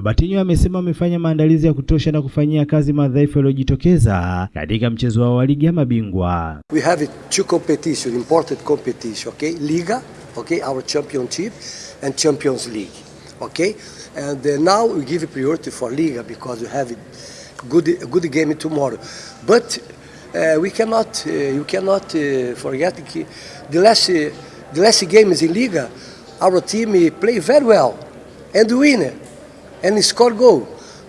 Robertinho amesema amefanya maandalizi ya kutosha na kufanyia kazi madhaifu yaliyojitokeza katika mchezo wao wa ligi ya mabingwa. We have two competition, important competition, okay? Liga, okay, our championship and Champions League, okay? And uh, now we give priority for Liga because we have good good game tomorrow. But uh, we cannot uh, you cannot uh, forget the last uh, the last games in Liga, our team play very well and win and score goal.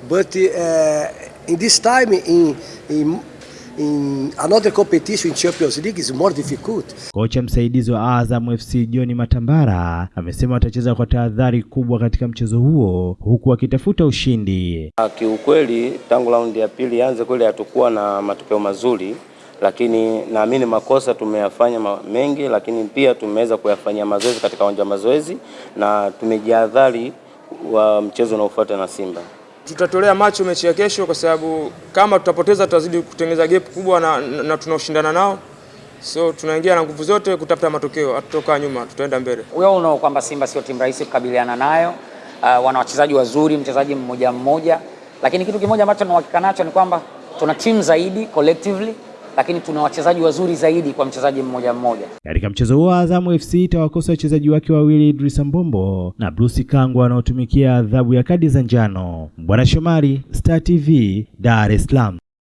But uh, in this time in, in in another competition in Champions League is more difficult. Kocha msaidizi wa Azam FC John Matambara amesema watacheza kwa tahadhari kubwa katika mchezo huo huku wakitafuta ushindi. Kiukweli tangu raundi ya pili ianze kweli hatukuwa na matokeo mazuri, lakini naamini makosa tumeyafanya mengi, lakini pia tumeweza kuyafanyia mazoezi katika uwanja wa mazoezi na tumejihadhari wa mchezo unaofuata na Simba. Tutatolea macho mechi ya kesho, kwa sababu kama tutapoteza tutazidi kutengeneza gap kubwa na, na, na tunaoshindana nao, so tunaingia na nguvu zote kutafuta matokeo, hatutokaa nyuma, tutaenda mbele. Wewe unao kwamba Simba sio timu rahisi kukabiliana nayo. Uh, wana wachezaji wazuri, mchezaji mmoja mmoja, lakini kitu kimoja ambacho tunahakika nacho ni kwamba tuna timu zaidi collectively lakini tuna wachezaji wazuri zaidi kwa mchezaji mmoja mmoja. Katika mchezo huo Azamu FC itawakosa wachezaji wake wawili Idris Mbombo na Bruce Kangwa wanaotumikia adhabu ya kadi za njano. Bwana Shomari, Star TV, Dar es Salaam.